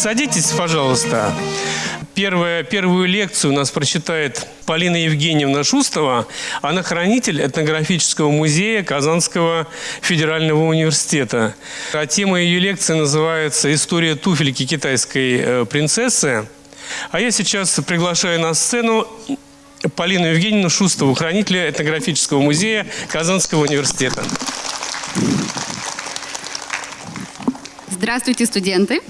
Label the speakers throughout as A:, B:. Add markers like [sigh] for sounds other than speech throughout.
A: Садитесь, пожалуйста. Первая, первую лекцию у нас прочитает Полина Евгеньевна Шустова. Она хранитель этнографического музея Казанского федерального университета. А тема ее лекции называется «История туфельки китайской э, принцессы». А я сейчас приглашаю на сцену Полину Евгеньевну Шустову, хранителя этнографического музея Казанского университета.
B: Здравствуйте, студенты!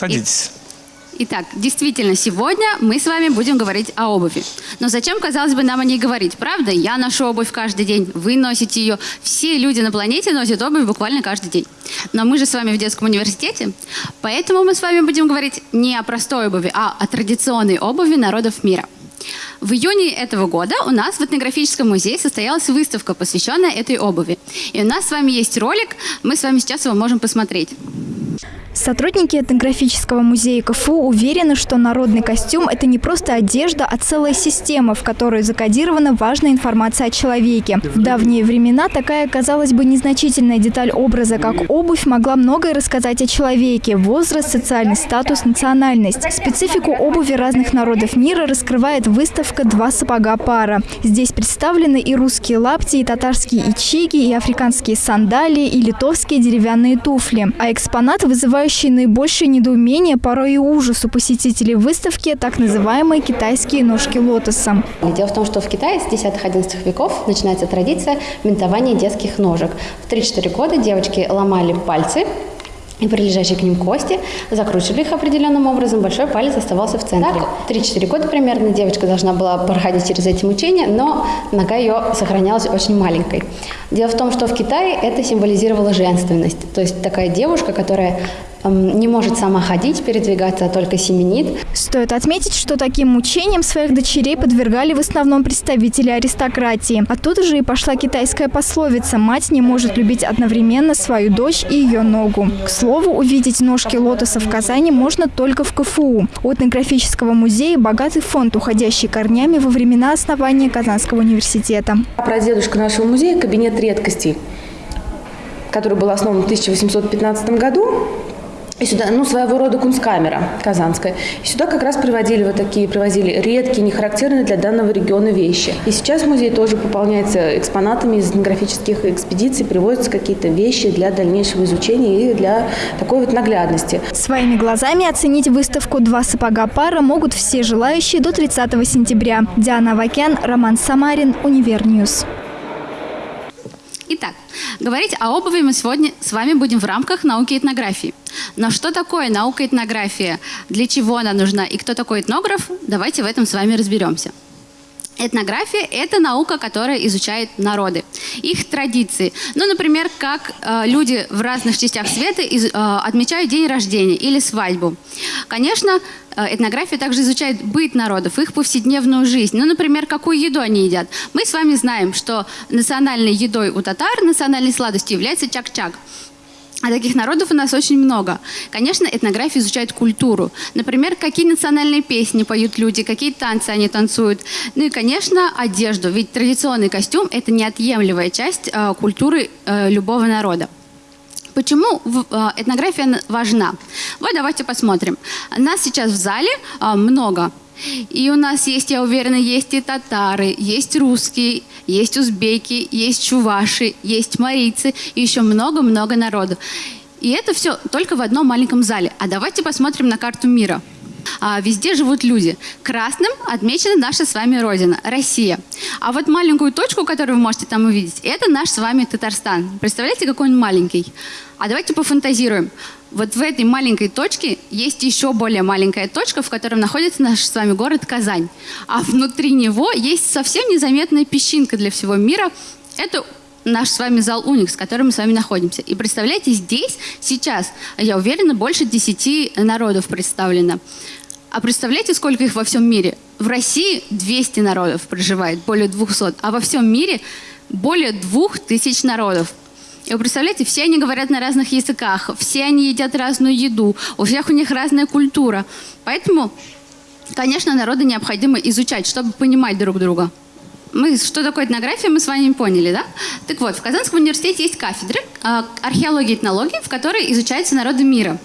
A: Садитесь.
B: Итак, действительно, сегодня мы с вами будем говорить о обуви. Но зачем, казалось бы, нам о ней говорить? Правда? Я ношу обувь каждый день, вы носите ее. Все люди на планете носят обувь буквально каждый день. Но мы же с вами в детском университете, поэтому мы с вами будем говорить не о простой обуви, а о традиционной обуви народов мира. В июне этого года у нас в этнографическом музее состоялась выставка, посвященная этой обуви. И у нас с вами есть ролик, мы с вами сейчас его можем посмотреть.
C: Сотрудники этнографического музея КФУ уверены, что народный костюм – это не просто одежда, а целая система, в которой закодирована важная информация о человеке. В давние времена такая, казалось бы, незначительная деталь образа, как обувь, могла многое рассказать о человеке – возраст, социальный статус, национальность. Специфику обуви разных народов мира раскрывает выставка «Два сапога пара». Здесь представлены и русские лапти, и татарские ичиги, и африканские сандалии, и литовские деревянные туфли. А экспонат вызывает вызывающие наибольшее недоумение, порой и ужас у посетителей выставки, так называемые китайские ножки лотоса.
D: Дело в том, что в Китае с 10-11 веков начинается традиция бинтования детских ножек. В 3-4 года девочки ломали пальцы и прилежащие к ним кости, закручивали их определенным образом, большой палец оставался в центре. Так, 3-4 года примерно девочка должна была проходить через эти мучения, но нога ее сохранялась очень маленькой. Дело в том, что в Китае это символизировало женственность, то есть такая девушка, которая не может сама ходить, передвигаться, а только семенит.
C: Стоит отметить, что таким мучениям своих дочерей подвергали в основном представители аристократии. Оттуда же и пошла китайская пословица «Мать не может любить одновременно свою дочь и ее ногу». К слову, увидеть ножки лотоса в Казани можно только в КФУ. У этнографического музея богатый фонд, уходящий корнями во времена основания Казанского университета.
E: Прадедушка нашего музея – кабинет редкостей, который был основан в 1815 году и сюда, ну, своего рода кунсткамера казанская. И сюда как раз приводили вот такие, привозили редкие, не характерные для данного региона вещи. И сейчас музей тоже пополняется экспонатами из этнографических экспедиций, привозятся какие-то вещи для дальнейшего изучения и для такой вот наглядности.
C: Своими глазами оценить выставку «Два сапога пара» могут все желающие до 30 сентября. Диана Вакян, Роман Самарин, Univer News.
B: Итак, говорить о обуви мы сегодня с вами будем в рамках науки этнографии. Но что такое наука этнография? Для чего она нужна? И кто такой этнограф? Давайте в этом с вами разберемся. Этнография – это наука, которая изучает народы, их традиции. Ну, например, как э, люди в разных частях света из, э, отмечают день рождения или свадьбу. Конечно, э, этнография также изучает быт народов, их повседневную жизнь. Ну, например, какую еду они едят. Мы с вами знаем, что национальной едой у татар, национальной сладостью является чак-чак. А таких народов у нас очень много. Конечно, этнография изучает культуру. Например, какие национальные песни поют люди, какие танцы они танцуют. Ну и, конечно, одежду. Ведь традиционный костюм – это неотъемлемая часть э, культуры э, любого народа. Почему э, этнография важна? Вот давайте посмотрим. Нас сейчас в зале э, много и у нас есть, я уверена, есть и татары, есть русские, есть узбеки, есть чуваши, есть марийцы и еще много-много народу. И это все только в одном маленьком зале. А давайте посмотрим на карту мира. А, везде живут люди. Красным отмечена наша с вами родина, Россия. А вот маленькую точку, которую вы можете там увидеть, это наш с вами Татарстан. Представляете, какой он маленький? А давайте пофантазируем. Вот в этой маленькой точке есть еще более маленькая точка, в которой находится наш с вами город Казань. А внутри него есть совсем незаметная песчинка для всего мира. Это наш с вами зал Уникс, в котором мы с вами находимся. И представляете, здесь сейчас, я уверена, больше 10 народов представлено. А представляете, сколько их во всем мире? В России 200 народов проживает, более 200, а во всем мире более 2000 народов. И вы представляете, все они говорят на разных языках, все они едят разную еду, у всех у них разная культура. Поэтому, конечно, народы необходимо изучать, чтобы понимать друг друга. Мы, что такое этнография, мы с вами поняли, да? Так вот, в Казанском университете есть кафедры э, археологии и этнологии, в которой изучаются народы мира.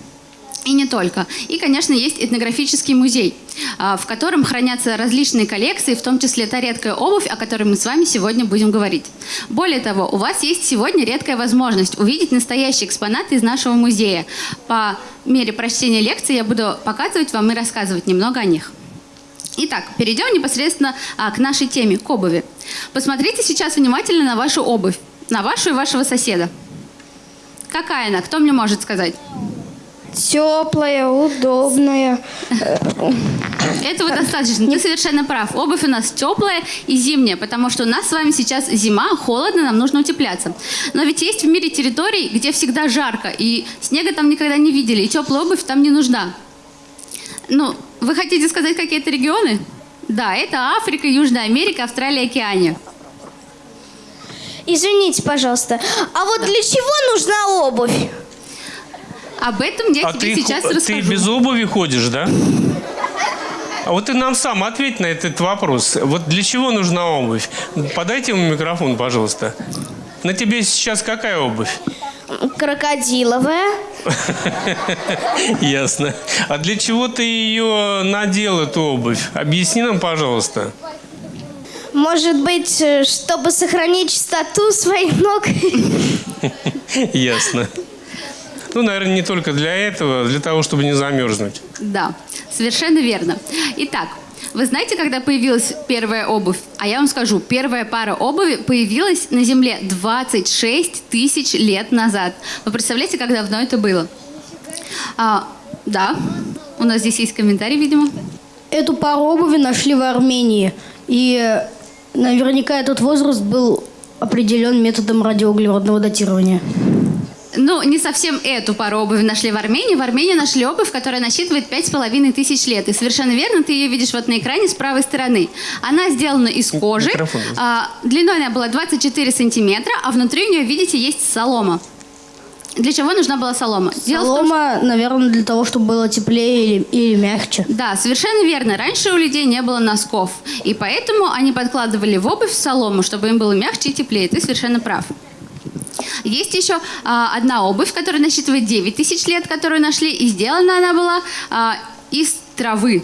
B: И не только. И, конечно, есть этнографический музей, а, в котором хранятся различные коллекции, в том числе та редкая обувь, о которой мы с вами сегодня будем говорить. Более того, у вас есть сегодня редкая возможность увидеть настоящие экспонаты из нашего музея. По мере прочтения лекции я буду показывать вам и рассказывать немного о них. Итак, перейдем непосредственно а, к нашей теме, к обуви. Посмотрите сейчас внимательно на вашу обувь, на вашу и вашего соседа. Какая она? Кто мне может сказать?
F: Теплая, удобная. [laughs]
B: Этого достаточно. Ты совершенно прав. Обувь у нас теплая и зимняя, потому что у нас с вами сейчас зима, холодно, нам нужно утепляться. Но ведь есть в мире территории, где всегда жарко, и снега там никогда не видели, и теплая обувь там не нужна. Ну, вы хотите сказать какие-то регионы? Да, это Африка, Южная Америка, Австралия, Океания.
F: Извините, пожалуйста, а вот для чего нужна обувь?
B: Об этом я
A: А
B: тебе
A: ты,
B: сейчас расскажу.
A: ты без обуви ходишь, да? А вот ты нам сам ответь на этот вопрос. Вот для чего нужна обувь? Подайте ему микрофон, пожалуйста. На тебе сейчас какая обувь?
F: Крокодиловая. [laughs]
A: Ясно. А для чего ты ее надел, эту обувь? Объясни нам, пожалуйста.
F: Может быть, э, чтобы сохранить чистоту своих ног? [laughs]
A: Ясно. Ну, наверное, не только для этого, для того, чтобы не замерзнуть.
B: Да, совершенно верно. Итак, вы знаете, когда появилась первая обувь? А я вам скажу, первая пара обуви появилась на Земле 26 тысяч лет назад. Вы представляете, как давно это было? А, да, у нас здесь есть комментарий, видимо.
G: Эту пару обуви нашли в Армении. И э, наверняка этот возраст был определен методом радиоуглеродного датирования.
B: Ну, не совсем эту пару обуви нашли в Армении. В Армении нашли обувь, которая насчитывает пять с половиной тысяч лет. И совершенно верно, ты ее видишь вот на экране с правой стороны. Она сделана из кожи.
A: Микрофон.
B: А, длиной она была 24 сантиметра, а внутри у нее, видите, есть солома. Для чего нужна была солома? Дело в том,
G: Солома, наверное, для того, чтобы было теплее или, или мягче.
B: Да, совершенно верно. Раньше у людей не было носков, и поэтому они подкладывали в обувь солому, чтобы им было мягче и теплее. Ты совершенно прав. Есть еще а, одна обувь, которая насчитывает 9 тысяч лет, которую нашли, и сделана она была а, из травы.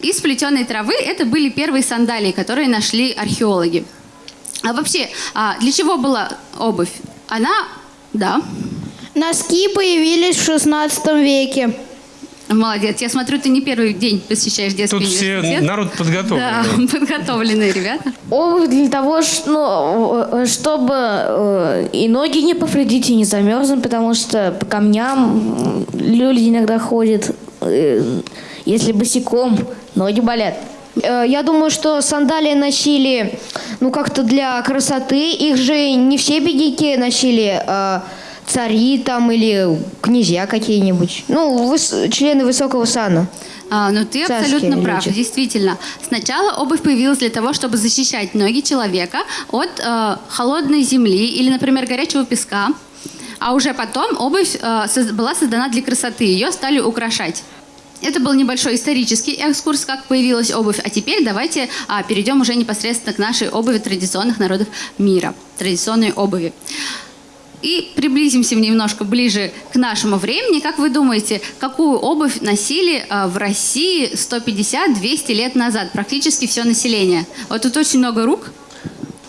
B: Из плетеной травы это были первые сандалии, которые нашли археологи. А вообще, а, для чего была обувь? Она, да,
F: Носки появились в 16 веке.
B: Молодец. Я смотрю, ты не первый день посещаешь детский
A: Тут все
B: университет.
A: народ подготовлен.
B: Да, [laughs] подготовленные ребята.
H: Обувь для того, ну, э, чтобы э, и ноги не повредить, и не замерзнуть, потому что по камням люди иногда ходят, э, если босиком, ноги болят.
F: Э, Я думаю, что сандалии носили, ну, как-то для красоты. Их же не все бедняки носили, а цари там или князья какие-нибудь. Ну, выс- члены высокого сана.
B: А, ну ты
F: Царские
B: абсолютно прав,
F: люди.
B: действительно. Сначала обувь появилась для того, чтобы защищать ноги человека от э, холодной земли или, например, горячего песка. А уже потом обувь э, соз- была создана для красоты, ее стали украшать. Это был небольшой исторический экскурс, как появилась обувь. А теперь давайте а, перейдем уже непосредственно к нашей обуви традиционных народов мира, традиционной обуви. И приблизимся немножко ближе к нашему времени. Как вы думаете, какую обувь носили а, в России 150-200 лет назад? Практически все население. Вот тут очень много рук.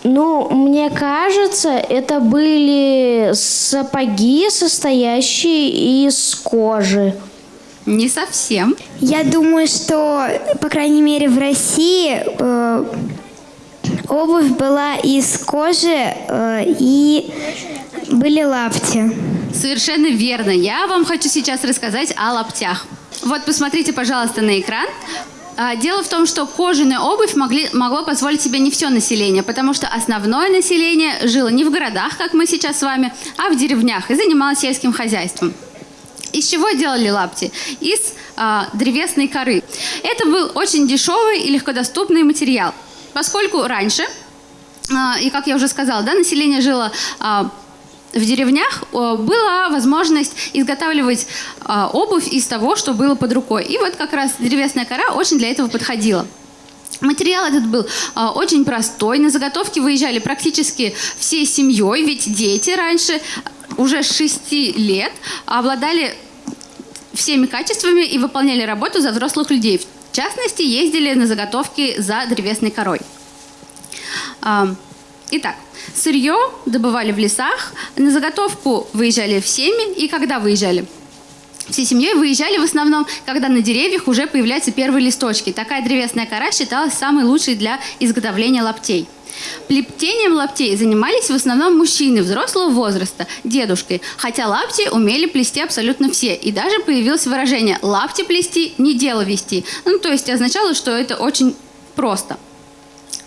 H: Ну, мне кажется, это были сапоги, состоящие из кожи.
B: Не совсем.
I: Я думаю, что, по крайней мере, в России э, обувь была из кожи э, и были лапти.
B: Совершенно верно. Я вам хочу сейчас рассказать о лаптях. Вот посмотрите, пожалуйста, на экран. А, Дело в том, что кожаная обувь могли, могло позволить себе не все население, потому что основное население жило не в городах, как мы сейчас с вами, а в деревнях и занималось сельским хозяйством. Из чего делали лапти? Из а, древесной коры. Это был очень дешевый и легкодоступный материал, поскольку раньше, а, и как я уже сказала, да, население жило а, в деревнях, а, была возможность изготавливать а, обувь из того, что было под рукой. И вот как раз древесная кора очень для этого подходила. Материал этот был а, очень простой. На заготовки выезжали практически всей семьей, ведь дети раньше уже с 6 лет обладали всеми качествами и выполняли работу за взрослых людей. В частности, ездили на заготовки за древесной корой. Итак, сырье добывали в лесах, на заготовку выезжали всеми, и когда выезжали? Всей семьей выезжали в основном, когда на деревьях уже появляются первые листочки. Такая древесная кора считалась самой лучшей для изготовления лаптей. Плетением лаптей занимались в основном мужчины взрослого возраста, дедушкой, хотя лапти умели плести абсолютно все. И даже появилось выражение «лапти плести, не дело вести». Ну, то есть означало, что это очень просто.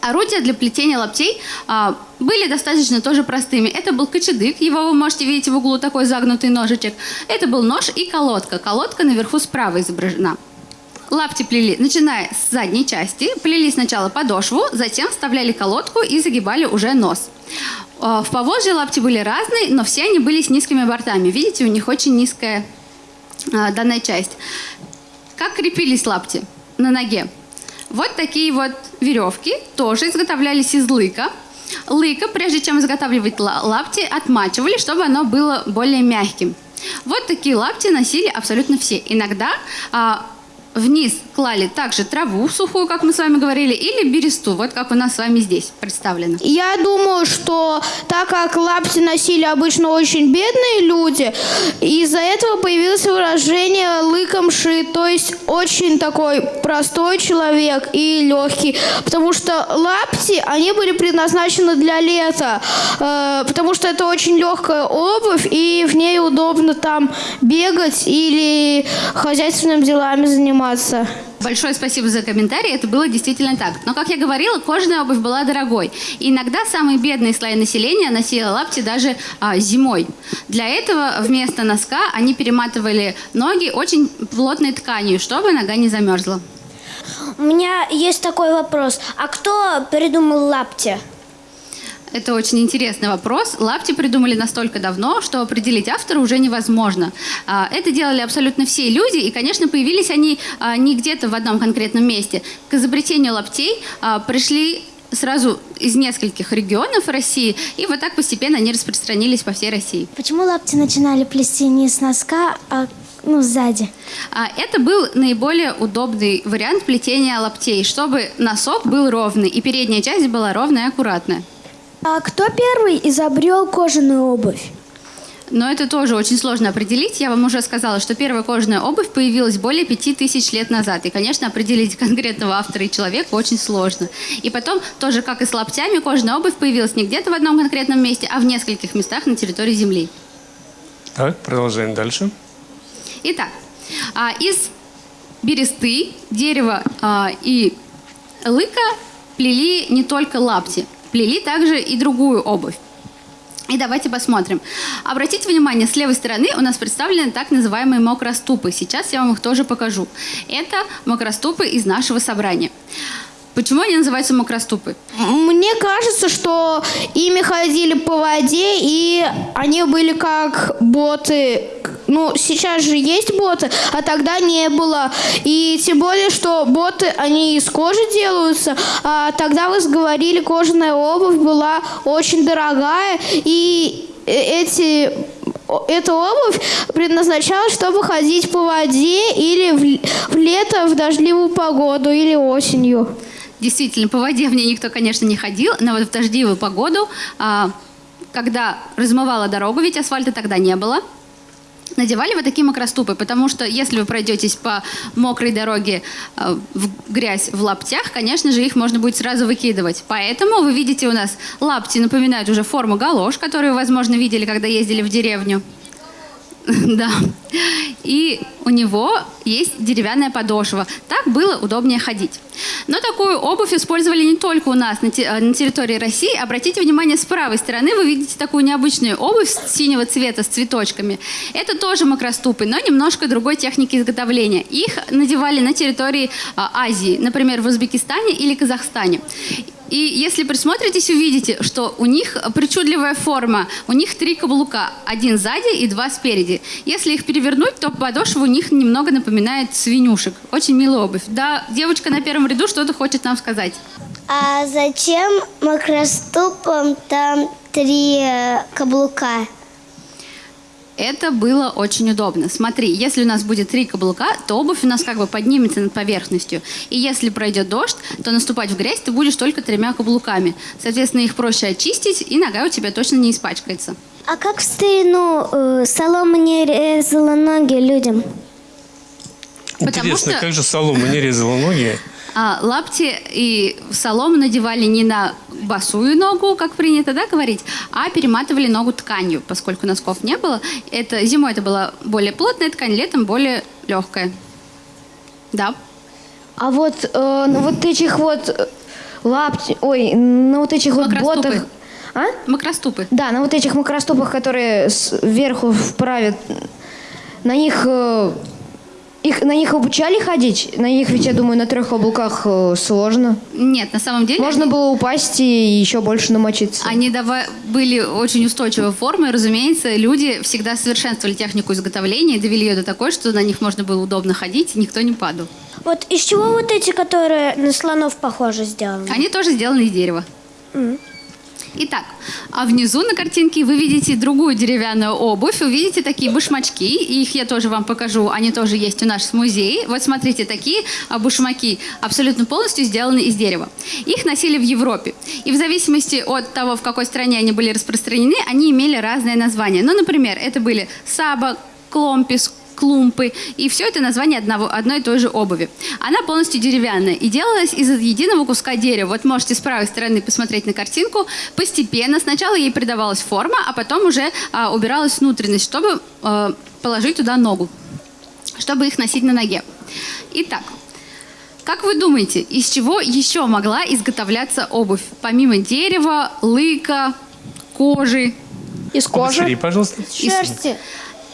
B: Орудия для плетения лаптей а, были достаточно тоже простыми. Это был кочедык, его вы можете видеть в углу, такой загнутый ножичек. Это был нож и колодка. Колодка наверху справа изображена. Лапти плели, начиная с задней части, плели сначала подошву, затем вставляли колодку и загибали уже нос. А, в повозже лапти были разные, но все они были с низкими бортами. Видите, у них очень низкая а, данная часть. Как крепились лапти на ноге? Вот такие вот веревки тоже изготовлялись из лыка. Лыка, прежде чем изготавливать лапти, отмачивали, чтобы оно было более мягким. Вот такие лапти носили абсолютно все. Иногда а, вниз клали также траву сухую, как мы с вами говорили, или бересту, вот как у нас с вами здесь представлено.
G: Я думаю, что так как лапти носили обычно очень бедные люди, из-за этого появилось выражение лыком шит, то есть очень такой простой человек и легкий, потому что лапти, они были предназначены для лета, э, потому что это очень легкая обувь, и в ней удобно там бегать или хозяйственными делами заниматься заниматься.
B: Большое спасибо за комментарий. Это было действительно так. Но, как я говорила, кожаная обувь была дорогой. И иногда самые бедные слои населения носили лапти даже а, зимой. Для этого вместо носка они перематывали ноги очень плотной тканью, чтобы нога не замерзла.
I: У меня есть такой вопрос. А кто придумал лапти?
B: Это очень интересный вопрос. Лапти придумали настолько давно, что определить автора уже невозможно. А, это делали абсолютно все люди, и, конечно, появились они а, не где-то в одном конкретном месте. К изобретению лаптей а, пришли сразу из нескольких регионов России, и вот так постепенно они распространились по всей России.
I: Почему лапти начинали плести не с носка, а ну, сзади.
B: Это был наиболее удобный вариант плетения лаптей, чтобы носок был ровный, и передняя часть была ровная и аккуратная.
I: А кто первый изобрел кожаную обувь?
B: Но это тоже очень сложно определить. Я вам уже сказала, что первая кожаная обувь появилась более пяти тысяч лет назад. И, конечно, определить [laughs] конкретного автора и человека очень сложно. И потом, тоже как и с лаптями, кожаная обувь появилась не где-то в одном конкретном месте, а в нескольких местах на территории Земли.
A: Так, продолжаем дальше.
B: Итак, а, из бересты, дерева а, и лыка плели не только лапти – Плели также и другую обувь. И давайте посмотрим. Обратите внимание, с левой стороны у нас представлены так называемые мокроступы. Сейчас я вам их тоже покажу. Это мокроступы из нашего собрания. Почему они называются мокроступы?
G: Мне кажется, что ими ходили по воде, и они были как боты. Ну, сейчас же есть боты, а тогда не было. И тем более, что боты, они из кожи делаются, а тогда вы говорили, кожаная обувь была очень дорогая, и эти эта обувь предназначалась, чтобы ходить по воде или в, в лето в дождливую погоду или осенью.
B: Действительно, по воде в ней никто, конечно, не ходил, но вот в дождливую погоду, а, когда размывала дорогу, ведь асфальта тогда не было, надевали вот такие мокроступы, потому что если вы пройдетесь по мокрой дороге а, в грязь в лаптях, конечно же, их можно будет сразу выкидывать. Поэтому вы видите у нас лапти напоминают уже форму галош, которую, возможно, видели, когда ездили в деревню. [laughs] Да. И у него есть деревянная подошва. Так было удобнее ходить. Но такую обувь использовали не только у нас на, территории России. Обратите внимание, с правой стороны вы видите такую необычную обувь синего цвета с цветочками. Это тоже макроступы, но немножко другой техники изготовления. Их надевали на территории а, Азии, например, в Узбекистане или Казахстане. И если присмотритесь, увидите, что у них причудливая форма. У них три каблука. Один сзади и два спереди. Если их перевернуть, то подошва у них немного напоминает свинюшек. Очень милая обувь. Да, девочка на первом ряду что-то хочет нам сказать.
I: А зачем макроступам там три э, каблука?
B: Это было очень удобно. Смотри, если у нас будет три каблука, то обувь у нас как бы поднимется над поверхностью. И если пройдет дождь, то наступать в грязь ты будешь только тремя каблуками. Соответственно, их проще очистить, и нога у тебя точно не испачкается.
I: А как в старину э, солома не резала ноги людям?
B: Потому
A: Интересно,
B: что-
A: как же солома не резала ноги?
B: А лапти и солому надевали не на босую ногу, как принято да, говорить, а перематывали ногу тканью, поскольку носков не было. Это, зимой это была более плотная ткань, летом более легкая. Да.
F: А вот э, на вот этих вот э, лапти, ой, на вот этих вот ботах, а?
B: Макроступы.
F: Да, на вот этих макроступах, которые сверху вправят, на них, э, их, на них обучали ходить? На них ведь, я думаю, на трех каблуках э, сложно.
B: Нет, на самом деле
F: Можно было упасть и еще больше намочиться.
B: Они дава- были очень устойчивой формы. Разумеется, люди всегда совершенствовали технику изготовления и довели ее до такой, что на них можно было удобно ходить, и никто не падал.
I: Вот из чего вот эти, которые на слонов похоже сделаны?
B: Они тоже сделаны из дерева. Итак, а внизу на картинке вы видите другую деревянную обувь, увидите такие башмачки, их я тоже вам покажу, они тоже есть у нас в музее. Вот смотрите, такие а, башмаки абсолютно полностью сделаны из дерева. Их носили в Европе, и в зависимости от того, в какой стране они были распространены, они имели разные названия. Ну, например, это были саба, кломпис, клумпы, и все это название одного, одной и той же обуви. Она полностью деревянная и делалась из единого куска дерева. Вот можете с правой стороны посмотреть на картинку. Постепенно сначала ей придавалась форма, а потом уже а, убиралась внутренность, чтобы а, положить туда ногу, чтобы их носить на ноге. Итак, как вы думаете, из чего еще могла изготовляться обувь? Помимо дерева, лыка, кожи,
F: Из кожи.
A: Повтори, пожалуйста.
G: Шерсти.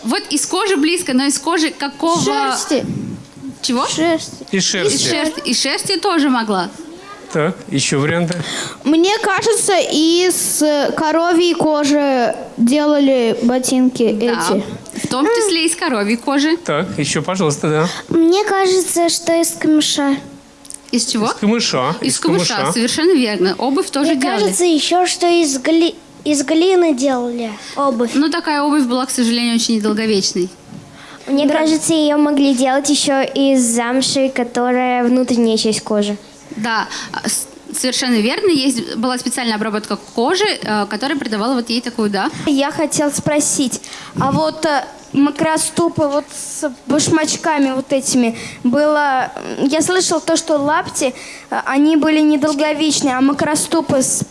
B: Вот из кожи близко, но из кожи какого...
G: Шерсти.
B: Чего?
G: Шерсти.
A: И
B: Из
A: шерсти.
B: шерсти. Из шерсти тоже могла.
A: Так, еще варианты.
G: Мне кажется, из э, коровьей кожи делали ботинки
B: Да.
G: эти.
B: В том числе из коровьей кожи.
A: Так, еще, пожалуйста, да.
I: Мне кажется, что из камыша.
B: Из чего?
A: Из камыша.
B: Из камыша. Совершенно верно. Обувь тоже
I: Мне
B: делали.
I: кажется, еще что из, гли... из глины делали обувь.
B: Но такая обувь была, к сожалению, очень недолговечной.
I: Мне кажется, ее могли делать еще из замши, которая внутренняя часть кожи.
B: Да, а, совершенно верно. Есть, была специальная обработка кожи, э, которая придавала вот ей такую, да.
J: Я хотел спросить, а вот э, макроступы вот с башмачками вот этими было... Я слышал то, что лапти, э, они были недолговечные, а макроступы с,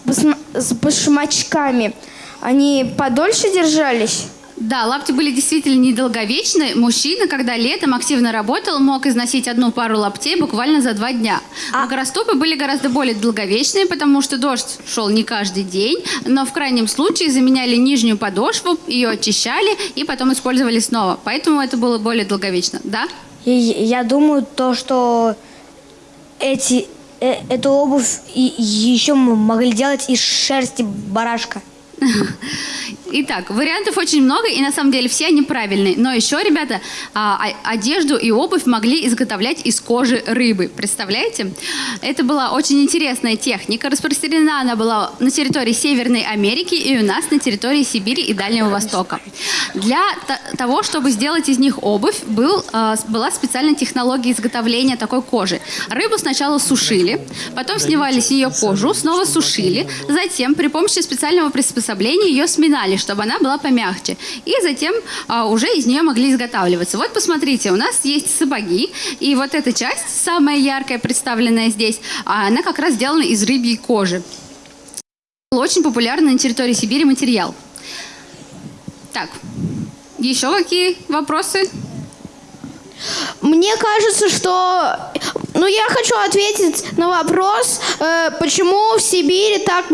J: с башмачками, они подольше держались?
B: Да, лапти были действительно недолговечны. Мужчина, когда летом активно работал, мог износить одну пару лаптей буквально за два дня. Макроступы были гораздо более долговечные, потому что дождь шел не каждый день, но в крайнем случае заменяли нижнюю подошву, ее очищали и потом использовали снова. Поэтому это было более долговечно, да?
J: И я думаю, то, что эти, э, эту обувь и, еще могли делать из шерсти барашка. [laughs]
B: Итак, вариантов очень много, и на самом деле все они правильные. Но еще, ребята, а, а- одежду и обувь могли изготовлять из кожи рыбы. Представляете? Это была очень интересная техника. Распространена она была на территории Северной Америки и у нас на территории Сибири и Дальнего Востока. Для того, чтобы сделать из них обувь, был, а, была специальная технология изготовления такой кожи. Рыбу сначала сушили, потом снимали с нее кожу, снова сушили, затем при помощи специального приспособления ее сминали, чтобы она была помягче. И затем а, уже из нее могли изготавливаться. Вот посмотрите, у нас есть сапоги, и вот эта часть, самая яркая, представленная здесь, а, она как раз сделана из рыбьей кожи. Очень популярный на территории Сибири материал. Так, еще какие вопросы?
G: Мне кажется, что... Ну, я хочу ответить на вопрос, э, почему в Сибири так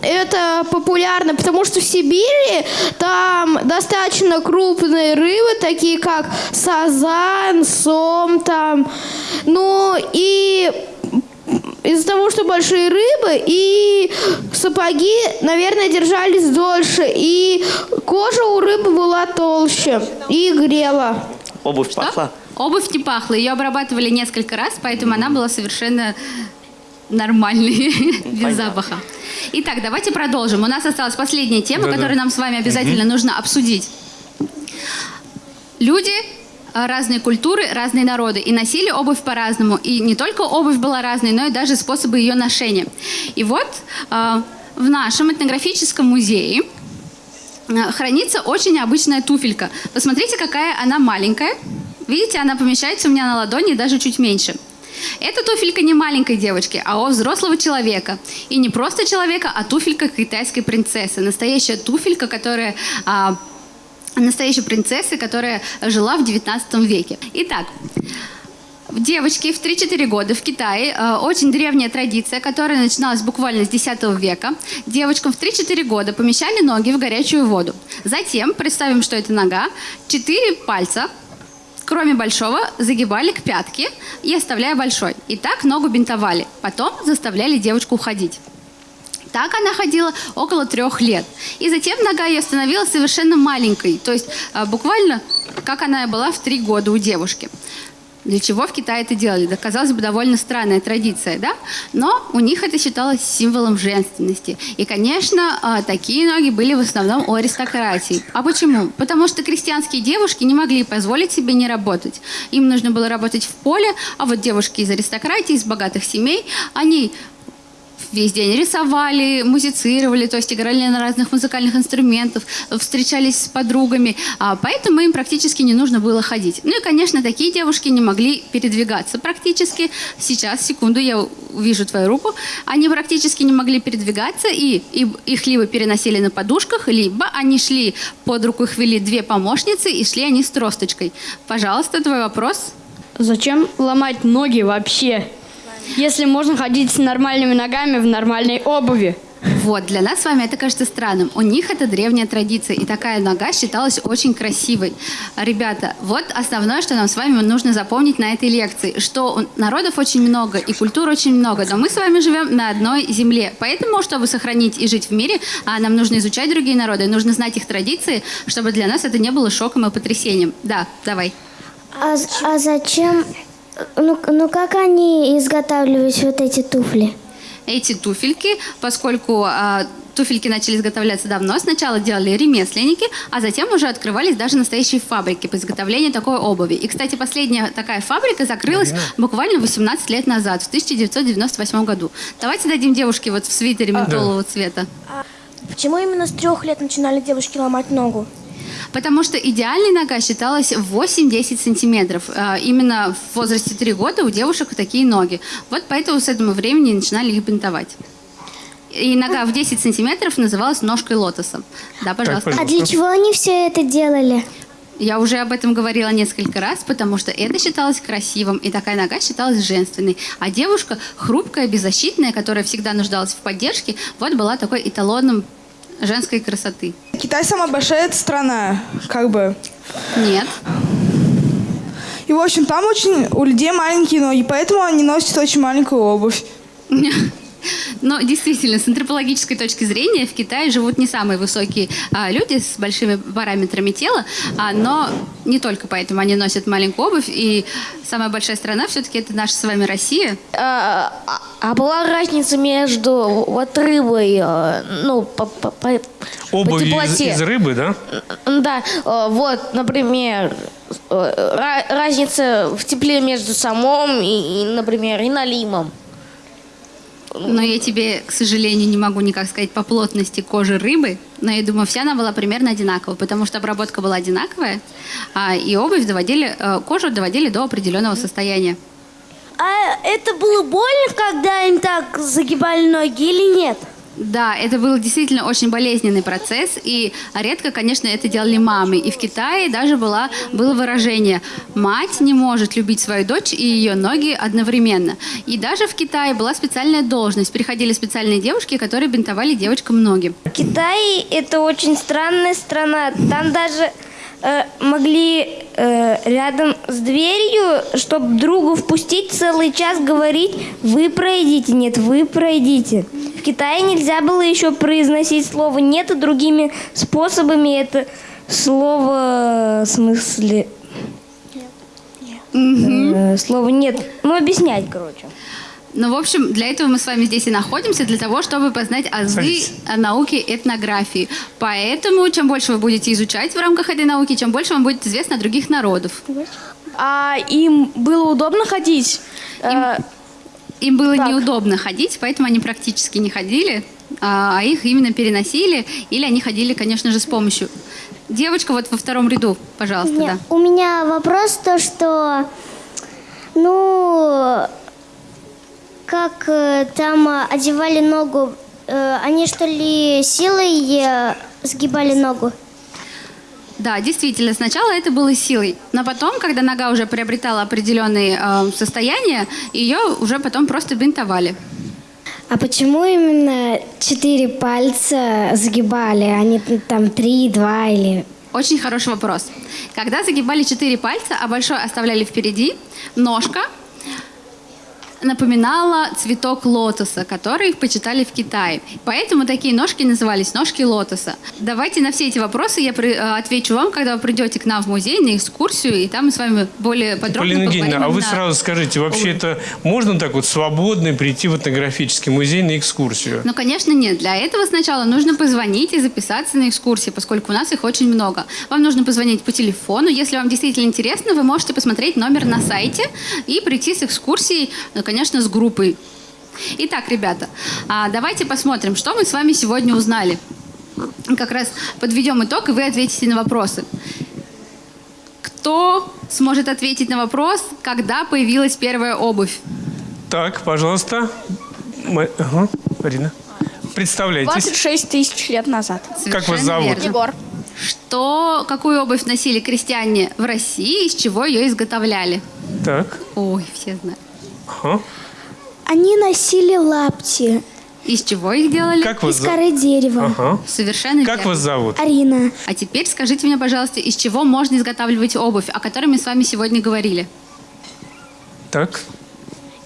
G: это популярно. Потому что в Сибири там достаточно крупные рыбы, такие как сазан, сом там. Ну, и из-за того, что большие рыбы, и сапоги, наверное, держались дольше, и кожа у рыбы была толще и грела.
K: Обувь
B: Что?
K: пахла?
B: Обувь не пахла. Ее обрабатывали несколько раз, поэтому она была совершенно нормальной, [laughs] без запаха. Итак, давайте продолжим. У нас осталась последняя тема,
A: Да-да.
B: которую нам с вами обязательно нужно обсудить. Люди э, разные культуры, разные народы. И носили обувь по-разному. И не только обувь была разной, но и даже способы ее ношения. И вот э, в нашем этнографическом музее э, хранится очень необычная туфелька. Посмотрите, какая она маленькая. Видите, она помещается у меня на ладони даже чуть меньше. Эта туфелька не маленькой девочки, а у взрослого человека. И не просто человека, а туфелька китайской принцессы. Настоящая туфелька, которая а, настоящей принцессы, которая жила в 19 веке. Итак, девочки в 3-4 года в Китае, э, очень древняя традиция, которая начиналась буквально с 10 века. Девочкам в 3-4 года помещали ноги в горячую воду. Затем, представим, что это нога, 4 пальца, кроме большого, загибали к пятке и оставляя большой. И так ногу бинтовали. Потом заставляли девочку уходить. Так она ходила около трех лет. И затем нога ее становилась совершенно маленькой. То есть а, буквально как она и была в три года у девушки. Для чего в Китае это делали? Да, казалось бы, довольно странная традиция, да? Но у них это считалось символом женственности. И, конечно, а, такие ноги были в основном у аристократии. А почему? Потому что крестьянские девушки не могли позволить себе не работать. Им нужно было работать в поле, а вот девушки из аристократии, из богатых семей, они весь день рисовали, музицировали, то есть играли на разных музыкальных инструментах, встречались с подругами, а, поэтому им практически не нужно было ходить. Ну и, конечно, такие девушки не могли передвигаться практически. Сейчас, секунду, я вижу твою руку. Они практически не могли передвигаться, и, и их либо переносили на подушках, либо они шли под руку, их вели две помощницы, и шли они с тросточкой. Пожалуйста, твой вопрос.
L: Зачем ломать ноги вообще? Если можно ходить с нормальными ногами в нормальной обуви.
B: Вот, для нас с вами это кажется странным. У них это древняя традиция, и такая нога считалась очень красивой. Ребята, вот основное, что нам с вами нужно запомнить на этой лекции, что народов очень много и культур очень много, но мы с вами живем на одной земле. Поэтому, чтобы сохранить и жить в мире, а, нам нужно изучать другие народы, нужно знать их традиции, чтобы для нас это не было шоком и потрясением. Да, давай.
I: А, а зачем? Ну, ну как они изготавливались вот эти туфли?
B: Эти туфельки, поскольку а, туфельки начали изготовляться давно, сначала делали ремесленники, а затем уже открывались даже настоящие фабрики по изготовлению такой обуви. И, кстати, последняя такая фабрика закрылась буквально 18 лет назад, в 1998 году. Давайте дадим девушке вот в свитере ментолового цвета.
J: Почему именно с трех лет начинали девушки ломать ногу?
B: Потому что идеальная нога считалась 8-10 сантиметров. А, Именно в возрасте 3 года у девушек такие ноги. Вот поэтому с этого времени начинали их бинтовать. И нога в 10 сантиметров называлась ножкой лотоса. Да, пожалуйста.
I: А для чего они все это делали?
B: Я уже об этом говорила несколько раз, потому что это считалось красивым, и такая нога считалась женственной. А девушка, хрупкая, беззащитная, которая всегда нуждалась в поддержке, вот была такой эталоном женской красоты.
M: Китай самая большая страна, как бы.
B: Нет.
M: И, в общем, там очень у людей маленькие ноги, поэтому они носят очень маленькую обувь. [laughs]
B: Но действительно, с антропологической точки зрения в Китае живут не самые высокие а, люди с большими параметрами тела, а, но не только поэтому они носят маленькую обувь. И самая большая страна все-таки это наша с вами Россия.
H: А, была разница между вот рыбой, э, ну, по, по- по- по
A: Обувь из,
H: теплоте?
A: из рыбы, да?
H: Да, э, вот, например, э, ра- разница в тепле между самом и, например, и налимом.
B: Но я тебе, к сожалению, не могу никак сказать по плотности кожи рыбы, но я думаю, вся она была примерно одинаковая, потому что обработка была одинаковая, а, и обувь доводили, кожу доводили до определенного состояния.
J: А это было больно, когда им так загибали ноги или нет?
B: Да, это был действительно очень болезненный процесс, и редко, конечно, это делали мамы. И в Китае даже была, было выражение «мать не может любить свою дочь и ее ноги одновременно». И даже в Китае была специальная должность. Приходили специальные девушки, которые бинтовали девочкам ноги.
J: Китай это очень странная страна. Там даже э, могли э, рядом с дверью, чтобы другу впустить целый час говорить, вы пройдите, нет, вы пройдите. В Китае нельзя было еще произносить слово нет и другими способами это слово в смысле э, слово нет. Ну объяснять, короче.
B: Ну, в общем, для этого мы с вами здесь и находимся, для того, чтобы познать азы науки этнографии. Поэтому, чем больше вы будете изучать в рамках этой науки, чем больше вам будет известно о других народов.
J: А им было удобно ходить? Э,
B: Им было
J: Так.
B: неудобно ходить, поэтому они практически не ходили, а а их именно переносили, или они ходили, конечно же, с помощью. Девочка вот во втором ряду, пожалуйста, да.
I: У меня вопрос то, что, ну, как э, там э, одевали ногу, э, они что ли силой сгибали ногу?
B: Да, действительно, сначала это было силой, но потом, когда нога уже приобретала определенные э, состояния, ее уже потом просто бинтовали.
I: А почему именно четыре пальца сгибали, а не там три, два или...
B: Очень хороший вопрос. Когда загибали четыре пальца, а большой оставляли впереди, ножка напоминала цветок лотоса, который почитали в Китае. Поэтому такие ножки назывались ножки лотоса. Давайте на все эти вопросы я при- э, отвечу вам, когда вы придете к нам в музей на экскурсию, и там мы с вами более подробно
A: Полина Евгеньевна, а вы
B: на-
A: сразу скажите, вообще это можно так вот свободно прийти в этнографический музей на экскурсию?
B: Ну, конечно, нет. Для этого сначала нужно позвонить и записаться на экскурсии, поскольку у нас их очень много. Вам нужно позвонить по телефону. Если вам действительно интересно, вы можете посмотреть номер на сайте и прийти с экскурсией, ну, конечно, с группой. Итак, ребята, а, давайте посмотрим, что мы с вами сегодня узнали. Как раз подведем итог, и вы ответите на вопросы. Кто сможет ответить на вопрос, когда появилась первая обувь?
A: Так, пожалуйста. Ма- Ага, Марина. Представляйтесь.
J: 26 тысяч лет назад.
A: Как вас
B: Совершенно
A: зовут?
B: верно.
J: Егор.
B: Что, какую обувь носили крестьяне в России, из чего ее изготовляли?
A: Так.
B: Ой, все знают.
A: Ага.
G: Они носили лапти
B: Из чего их делали?
A: Как вас
G: из
A: зовут?
G: коры дерева.
A: Ага.
B: Совершенно
A: Как
B: верно.
A: вас зовут?
G: Арина.
B: А теперь скажите мне, пожалуйста, из чего можно изготавливать обувь, о которой мы с вами сегодня говорили?
A: Так.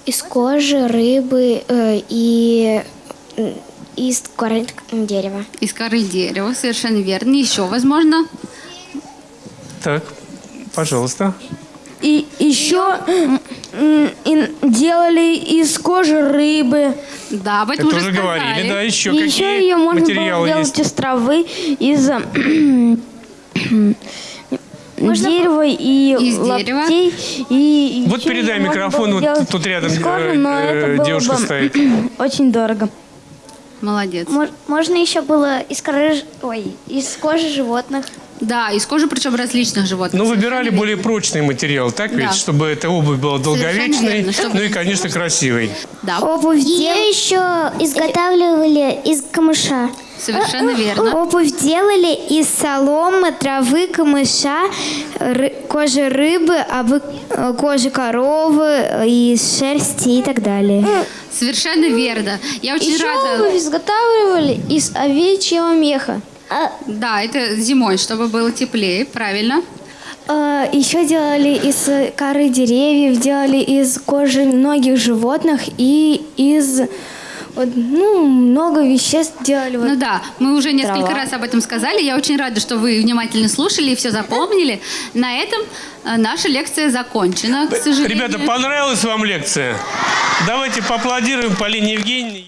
I: Из кожи, рыбы э, и э, из коры дерева.
B: Из коры дерева, совершенно верно. Еще, возможно,
A: Так. Пожалуйста.
J: И еще делали из кожи рыбы.
B: да, об этом
A: Это
B: уже сказали.
A: говорили, да, еще
J: И
A: какие
J: еще ее можно было
A: материалы
J: делать
A: есть?
J: из травы, из [clears throat] дерева и
B: Из дерева.
J: лаптей. И
A: Вот передай
J: можно
A: микрофон, вот тут рядом,
J: кожи,
A: э,
J: но
A: э,
J: это было
A: девушка
J: бы
A: стоит. [clears throat]
J: Очень дорого.
B: Молодец.
I: Можно еще было из коры, ой, из кожи животных.
B: Да, из кожи, причем различных животных.
A: Ну, выбирали более прочный материал, так ведь?
B: Да.
A: Чтобы эта обувь была долговечной,
B: верно, чтобы-
A: ну и, конечно, красивой.
B: Да,
I: Обувь Ее еще изготавливали из камыша.
B: совершенно верно.
I: Обувь делали из соломы, травы, камыша, ры- кожи рыбы, обы- э, кожи коровы, э, из шерсти и так далее.
B: Совершенно верно. Я очень
H: Еще
B: рада.
H: обувь изготавливали из овечьего меха.
B: Да, это зимой, чтобы было теплее, правильно.
G: Еще делали из коры деревьев, делали из кожи многих животных и из вот, ну, много веществ делали. Вот.
B: Ну да, мы уже несколько
G: Трава.
B: раз об этом сказали. Я очень рада, что вы внимательно слушали и все запомнили. На этом э, наша лекция закончена, к сожалению.
A: Ребята, понравилась вам лекция? Давайте поаплодируем Полине Евгеньевне.